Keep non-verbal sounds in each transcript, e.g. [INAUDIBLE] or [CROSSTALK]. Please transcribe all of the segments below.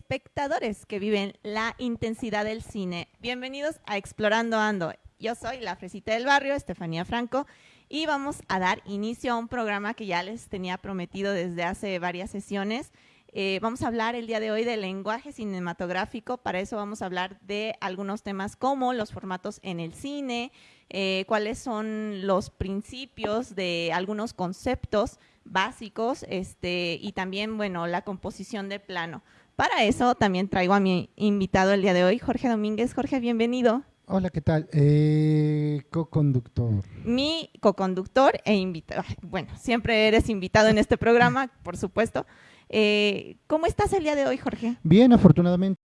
espectadores que viven la intensidad del cine. Bienvenidos a Explorando Ando. Yo soy la fresita del barrio, Estefanía Franco, y vamos a dar inicio a un programa que ya les tenía prometido desde hace varias sesiones. Eh, vamos a hablar el día de hoy del lenguaje cinematográfico, para eso vamos a hablar de algunos temas como los formatos en el cine, eh, cuáles son los principios de algunos conceptos básicos este, y también, bueno, la composición de plano. Para eso también traigo a mi invitado el día de hoy, Jorge Domínguez. Jorge, bienvenido. Hola, ¿qué tal? Eh, co-conductor. Mi co-conductor e invitado. Bueno, siempre eres invitado en este programa, [LAUGHS] por supuesto. Eh, ¿Cómo estás el día de hoy, Jorge? Bien, afortunadamente.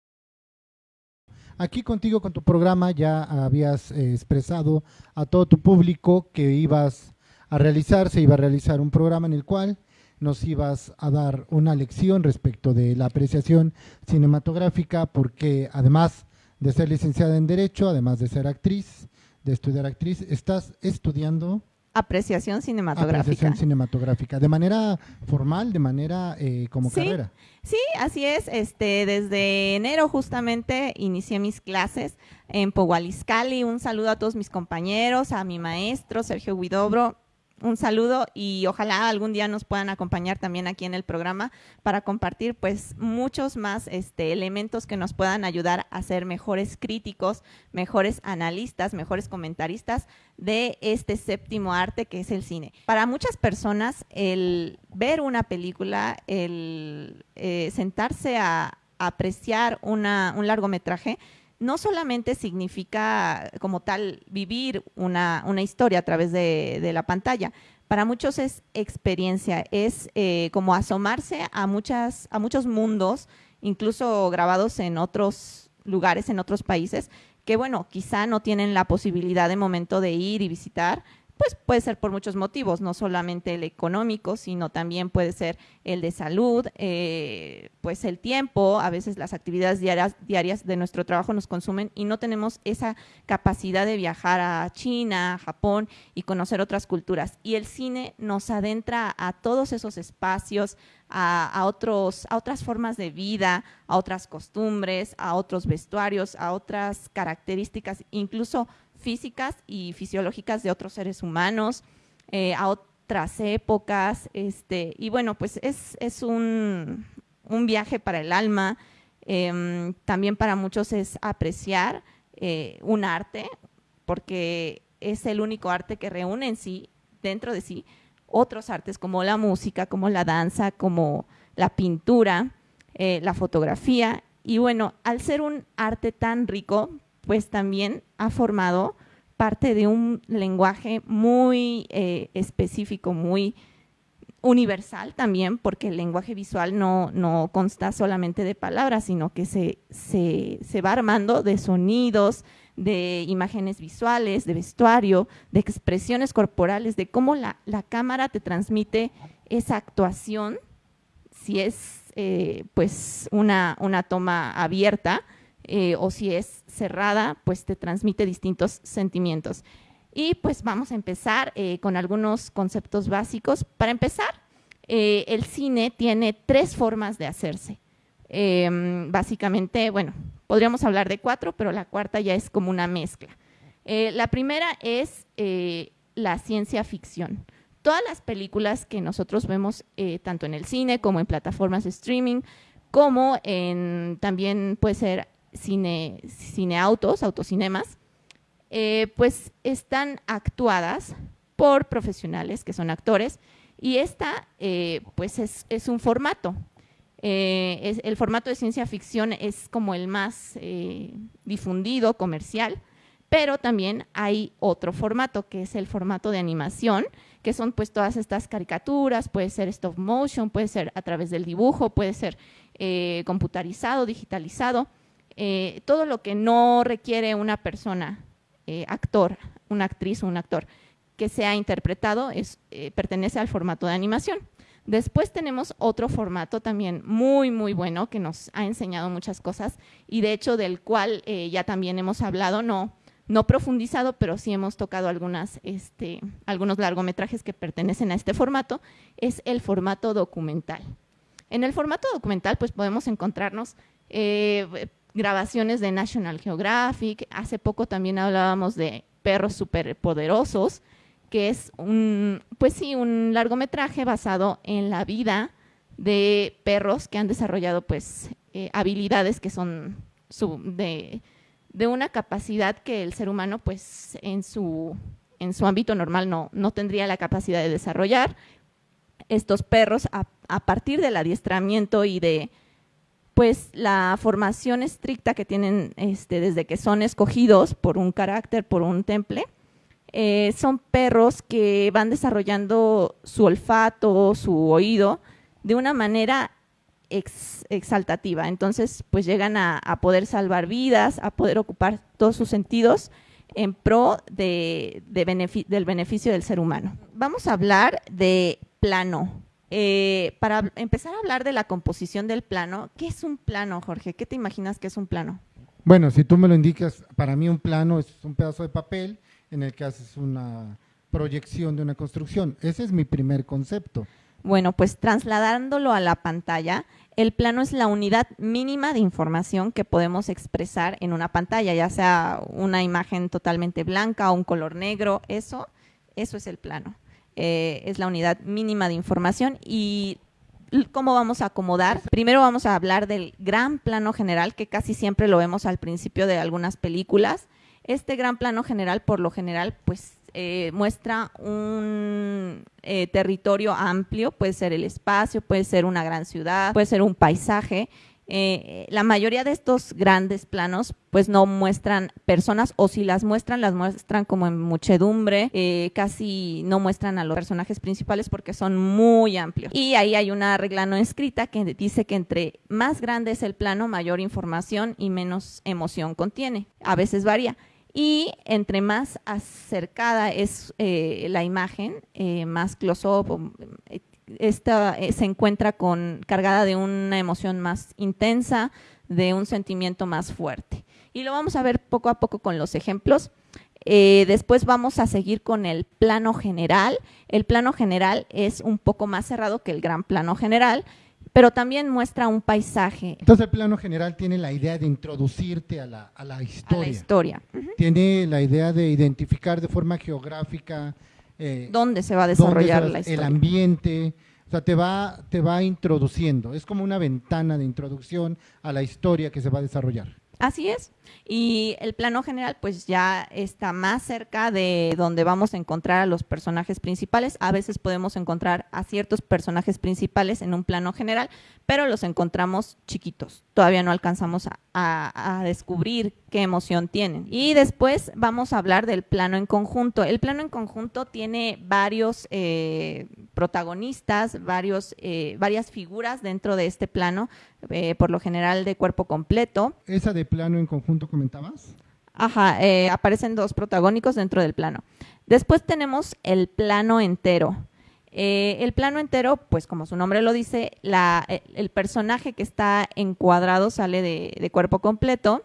Aquí contigo, con tu programa, ya habías eh, expresado a todo tu público que ibas a realizar, se iba a realizar un programa en el cual nos ibas a dar una lección respecto de la apreciación cinematográfica, porque además de ser licenciada en Derecho, además de ser actriz, de estudiar actriz, estás estudiando apreciación cinematográfica. Apreciación cinematográfica, de manera formal, de manera eh, como carrera. Sí, así es. Este, desde enero justamente inicié mis clases en Pogualiscali. Un saludo a todos mis compañeros, a mi maestro Sergio Guidobro, un saludo y ojalá algún día nos puedan acompañar también aquí en el programa para compartir pues muchos más este, elementos que nos puedan ayudar a ser mejores críticos, mejores analistas, mejores comentaristas de este séptimo arte que es el cine. Para muchas personas el ver una película, el eh, sentarse a, apreciar una, un largometraje, no solamente significa como tal vivir una, historia a través de, la pantalla, para muchos es experiencia, es eh, como asomarse a, muchas, a muchos mundos, incluso grabados en otros lugares, en otros países, que bueno, quizá no tienen la posibilidad de momento de ir y visitar, pues puede ser por muchos motivos, no solamente el económico, sino también puede ser el de salud, eh, pues el tiempo, a veces las actividades diarias, diarias de nuestro trabajo nos consumen y no tenemos esa capacidad de viajar a China, a Japón y conocer otras culturas. Y el cine nos adentra a todos esos espacios, a, a, otros, a otras formas de vida, a otras costumbres, a otros vestuarios, a otras características, incluso físicas y fisiológicas de otros seres humanos, eh, a otras épocas, este, y bueno, pues es, un, viaje para el alma, em, también para muchos es apreciar eh, un arte, porque es el único arte que reúne en sí, dentro de sí, otros artes como la música, como la danza, como la pintura, eh, la fotografía. Y bueno, al ser un arte tan rico, pues también ha formado parte de un lenguaje muy eh, específico, muy universal también, porque el lenguaje visual no, no consta solamente de palabras, sino que se, se, va armando de sonidos, de imágenes visuales, de vestuario, de expresiones corporales, de cómo la, cámara te transmite esa actuación, si es eh, pues una, una toma abierta, eh, o si es cerrada, pues te transmite distintos sentimientos. Y pues vamos a empezar eh, con algunos conceptos básicos. Para empezar, eh, el cine tiene tres formas de hacerse. Em, básicamente, bueno, podríamos hablar de cuatro, pero la cuarta ya es como una mezcla. la primera es la ciencia ficción. Todas las películas que nosotros vemos, tanto en el cine como en plataformas de streaming, como también puede ser cine, cineautos, autocinemas, eh, pues están actuadas por profesionales que son actores y esta eh, pues es, un formato. Eh, el formato de ciencia ficción es como el más difundido, comercial, pero también hay otro formato que es el formato de animación, que son pues todas estas caricaturas, puede ser stop motion, puede ser a través del dibujo, puede ser computarizado, digitalizado, eh, todo lo que no requiere una persona, eh, actor, una actriz o un actor, que sea interpretado, es, eh, pertenece al formato de animación. Después tenemos otro formato también muy, muy bueno que nos ha enseñado muchas cosas y de hecho del cual ya también hemos hablado, no, no profundizado, pero sí hemos tocado este, algunos largometrajes que pertenecen a este formato, es el formato documental. En el formato documental pues podemos encontrarnos grabaciones de National Geographic. Hace poco también hablábamos de perros superpoderosos, que es un, pues sí, un largometraje basado en la vida de perros que han desarrollado pues eh, habilidades que son de, una capacidad que el ser humano pues en su, en su ámbito normal no, no tendría la capacidad de desarrollar. Estos perros a, a partir del adiestramiento y de pues la formación estricta que tienen este, desde que son escogidos por un carácter, por un temple, eh, son perros que van desarrollando su olfato, su oído, de una manera exaltativa. Entonces, pues llegan a, poder salvar vidas, a poder ocupar todos sus sentidos en pro de, del beneficio del ser humano. Vamos a hablar de plano. Eh, para empezar a hablar de la composición del plano, ¿qué es un plano, Jorge? ¿Qué te imaginas que es un plano? Bueno, si tú me lo indicas, para mí un plano es un pedazo de papel en el que haces una proyección de una construcción. Ese es mi primer concepto. Bueno, pues trasladándolo a la pantalla, el plano es la unidad mínima de información que podemos expresar en una pantalla, ya sea una imagen totalmente blanca o un color negro, eso, eso es el plano. Eh, es la unidad mínima de información y cómo vamos a acomodar. Primero vamos a hablar del gran plano general, que casi siempre lo vemos al principio de algunas películas. Este gran plano general, por lo general, pues eh, muestra un eh, territorio amplio, puede ser el espacio, puede ser una gran ciudad, puede ser un paisaje, eh, la mayoría de estos grandes planos pues no muestran personas o si las muestran, las muestran como en muchedumbre, eh, casi no muestran a los personajes principales porque son muy amplios. Y ahí hay una regla no escrita que dice que entre más grande es el plano, mayor información y menos emoción contiene. A veces varía. Y entre más acercada es eh, la imagen, más close-up, esta eh, se encuentra con, cargada de una emoción más intensa, de un sentimiento más fuerte. Y lo vamos a ver poco a poco con los ejemplos. Eh, después vamos a seguir con el plano general. El plano general es un poco más cerrado que el gran plano general, pero también muestra un paisaje. Entonces el plano general tiene la idea de introducirte a la, historia. A la historia. Tiene la idea de identificar de forma geográfica eh, dónde se va a desarrollar la historia. El ambiente, o sea, te va, te va introduciendo, es como una ventana de introducción a la historia que se va a desarrollar. Así es. Y el plano general pues ya está más cerca de donde vamos a encontrar a los personajes principales. A veces podemos encontrar a ciertos personajes principales en un plano general, pero los encontramos chiquitos. Todavía no alcanzamos a, descubrir qué emoción tienen. Y después vamos a hablar del plano en conjunto. El plano en conjunto tiene varios eh, protagonistas, varios, eh, varias figuras dentro de este plano, eh, por lo general de cuerpo completo. ¿Esa de plano en conjunto comentabas? Ajá, aparecen dos protagónicos dentro del plano. Después tenemos el plano entero. El plano entero, pues como su nombre lo dice, la, el personaje que está encuadrado sale de cuerpo completo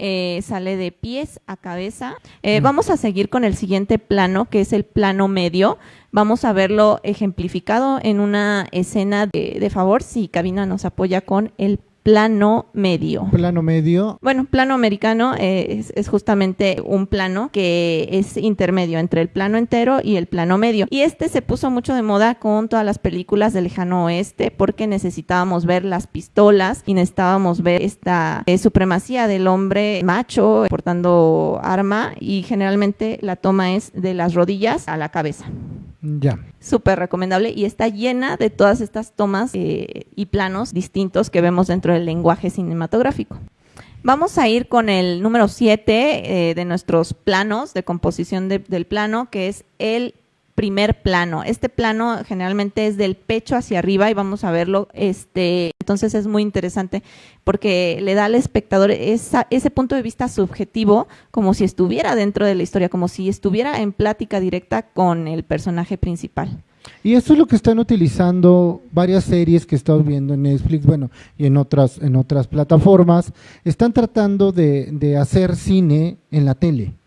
eh, sale de pies a cabeza. Eh, vamos a seguir con el siguiente plano, que es el plano medio. Vamos a verlo ejemplificado en una escena de, de favor, si Cabina nos apoya con el plano medio. Plano medio. Bueno, plano americano eh, es, justamente un plano que es intermedio entre el plano entero y el plano medio. Y este se puso mucho de moda con todas las películas del lejano oeste porque necesitábamos ver las pistolas y necesitábamos ver esta eh, supremacía del hombre macho portando arma y generalmente la toma es de las rodillas a la cabeza. Ya. Súper recomendable y está llena de todas estas tomas eh, y planos distintos que vemos dentro del lenguaje cinematográfico. Vamos a ir con el número 7 eh, de nuestros planos de composición del plano, que es el primer plano. Este plano generalmente es del pecho hacia arriba y vamos a verlo, este, entonces es muy interesante porque le da al espectador ese punto de vista subjetivo como si estuviera dentro de la historia, como si estuviera en plática directa con el personaje principal. Y eso es lo que están utilizando varias series que estamos viendo en Netflix, bueno, y en otras, en otras plataformas, están tratando de hacer cine en la tele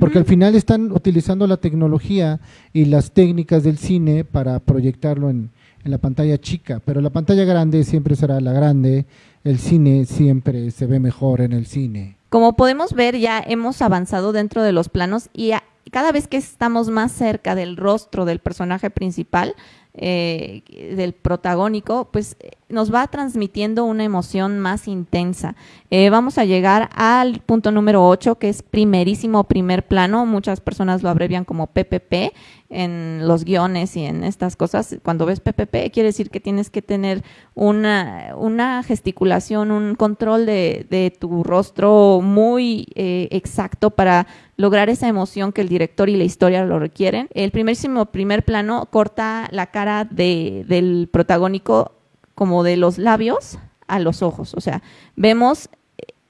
porque al final están utilizando la tecnología y las técnicas del cine para proyectarlo en, la pantalla chica, pero la pantalla grande siempre será la grande, el cine siempre se ve mejor en el cine. Como podemos ver, ya hemos avanzado dentro de los planos y cada vez que estamos más cerca del rostro del personaje principal, eh, del protagónico, pues nos va transmitiendo una emoción más intensa. Eh, vamos a llegar al punto número 8, que es primerísimo primer plano. Muchas personas lo abrevian como PPP en los guiones y en estas cosas. Cuando ves PPP, quiere decir que tienes que tener una, una gesticulación, un control de, de tu rostro muy eh, exacto para lograr esa emoción que el director y la historia lo requieren. El primerísimo primer plano corta la cara de, del protagónico como de los labios a los ojos. O sea, vemos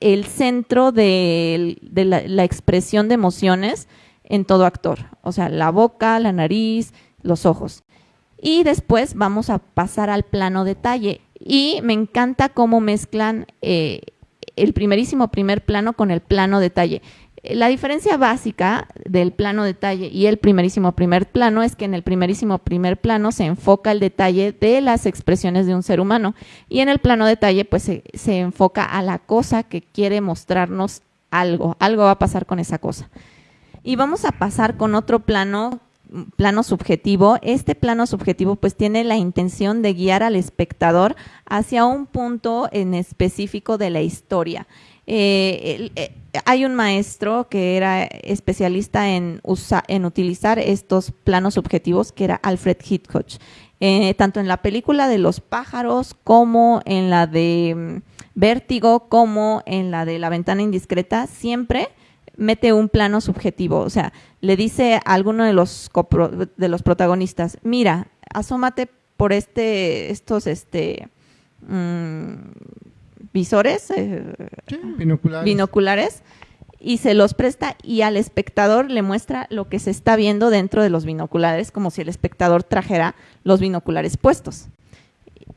el centro de, la, expresión de emociones en todo actor. O sea, la boca, la nariz, los ojos. Y después vamos a pasar al plano detalle. Y me encanta cómo mezclan eh, el primerísimo primer plano con el plano detalle. La diferencia básica del plano detalle y el primerísimo primer plano es que en el primerísimo primer plano se enfoca el detalle de las expresiones de un ser humano y en el plano detalle pues se, se enfoca a la cosa que quiere mostrarnos algo, algo va a pasar con esa cosa. Y vamos a pasar con otro plano plano subjetivo, este plano subjetivo pues tiene la intención de guiar al espectador hacia un punto en específico de la historia. Eh, eh, hay un maestro que era especialista en, en utilizar estos planos subjetivos, que era Alfred Hitchcock. Eh, tanto en la película de los pájaros como en la de mm, Vértigo, como en la de La ventana indiscreta, siempre mete un plano subjetivo. O sea, le dice a alguno de los, de los protagonistas, mira, asómate por este, estos, este, mm, visores, eh, binoculares. y se los presta y al espectador le muestra lo que se está viendo dentro de los binoculares, como si el espectador trajera los binoculares puestos.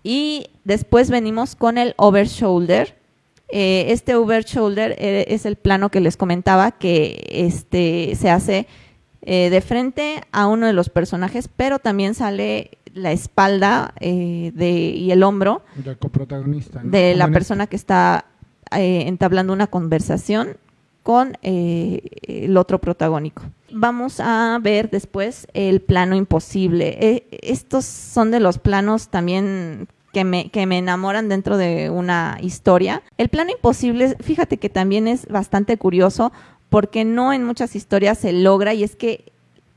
Y después venimos con el over shoulder. Eh, este over shoulder eh, es el plano que les comentaba que este, se hace de frente a uno de los personajes, pero también sale la espalda eh, de, y el hombro de la persona que está eh, entablando una conversación con eh, el otro protagónico. Vamos a ver después el plano imposible. estos son de los planos también que me, que me enamoran dentro de una historia. El plano imposible, fíjate que también es bastante curioso porque no en muchas historias se logra y es que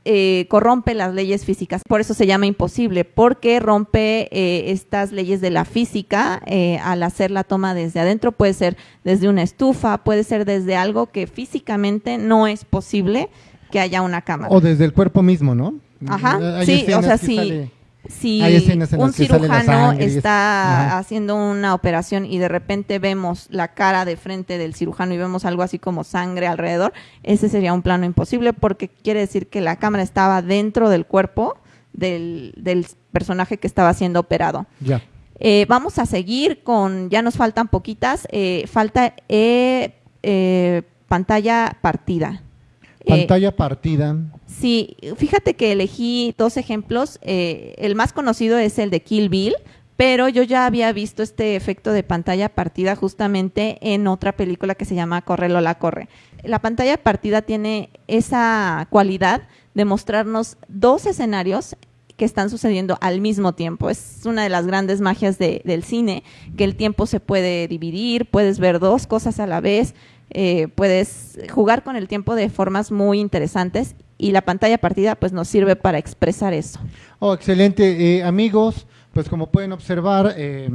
eh, corrompe las leyes físicas. Por eso se llama imposible, porque rompe eh, estas leyes de la física eh, al hacer la toma desde adentro. Puede ser desde una estufa, puede ser desde algo que físicamente no es posible que haya una cámara. O desde el cuerpo mismo, ¿no? Ajá, sí, o sea, sí si un cirujano está haciendo una operación y de repente vemos la cara de frente del cirujano y vemos algo así como sangre alrededor, ese sería un plano imposible porque quiere decir que la cámara estaba dentro del cuerpo del, personaje que estaba siendo operado. Ya. Eh, vamos a seguir con, ya nos faltan poquitas, eh, falta eh, pantalla partida. Pantalla partida. Sí, fíjate que elegí dos ejemplos. Eh, el más conocido es el de Kill Bill, pero yo ya había visto este efecto de pantalla partida justamente en otra película que se llama Corre Lola Corre. La pantalla partida tiene esa cualidad de mostrarnos dos escenarios que están sucediendo al mismo tiempo. Es una de las grandes magias del cine, que el tiempo se puede dividir, puedes ver dos cosas a la vez, eh, puedes jugar con el tiempo de formas muy interesantes y la pantalla partida pues nos sirve para expresar eso. Oh, excelente. Eh, amigos, pues como pueden observar, eh,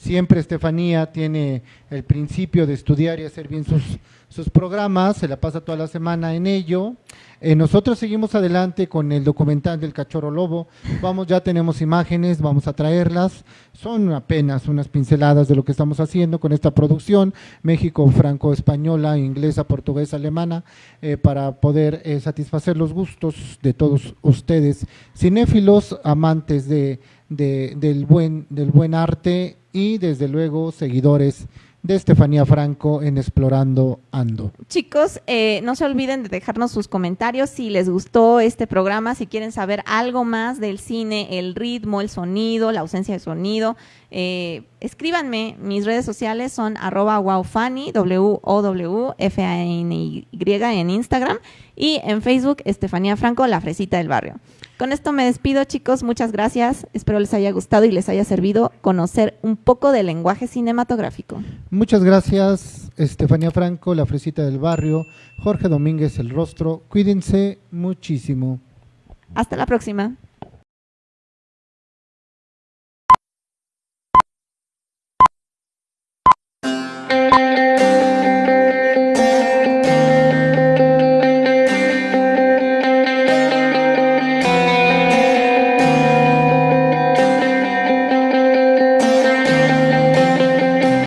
siempre Estefanía tiene el principio de estudiar y hacer bien sus, sus programas, se la pasa toda la semana en ello. Eh, nosotros seguimos adelante con el documental del cachorro lobo. Vamos, ya tenemos imágenes, vamos a traerlas. Son apenas unas pinceladas de lo que estamos haciendo con esta producción, México franco-española, inglesa, portuguesa, alemana, eh, para poder eh, satisfacer los gustos de todos ustedes, cinéfilos, amantes de, del, buen, del buen arte y desde luego seguidores de Estefanía Franco en Explorando Ando. Chicos, eh, no se olviden de dejarnos sus comentarios si les gustó este programa, si quieren saber algo más del cine, el ritmo, el sonido, la ausencia de sonido. Eh, escríbanme, mis redes sociales son arroba wowfanny, W-O-W-F-A-N-Y en Instagram y en Facebook Estefanía Franco, la fresita del barrio. Con esto me despido chicos, muchas gracias, espero les haya gustado y les haya servido conocer un poco del lenguaje cinematográfico. Muchas gracias Estefanía Franco, la fresita del barrio, Jorge Domínguez, el rostro, cuídense muchísimo. Hasta la próxima.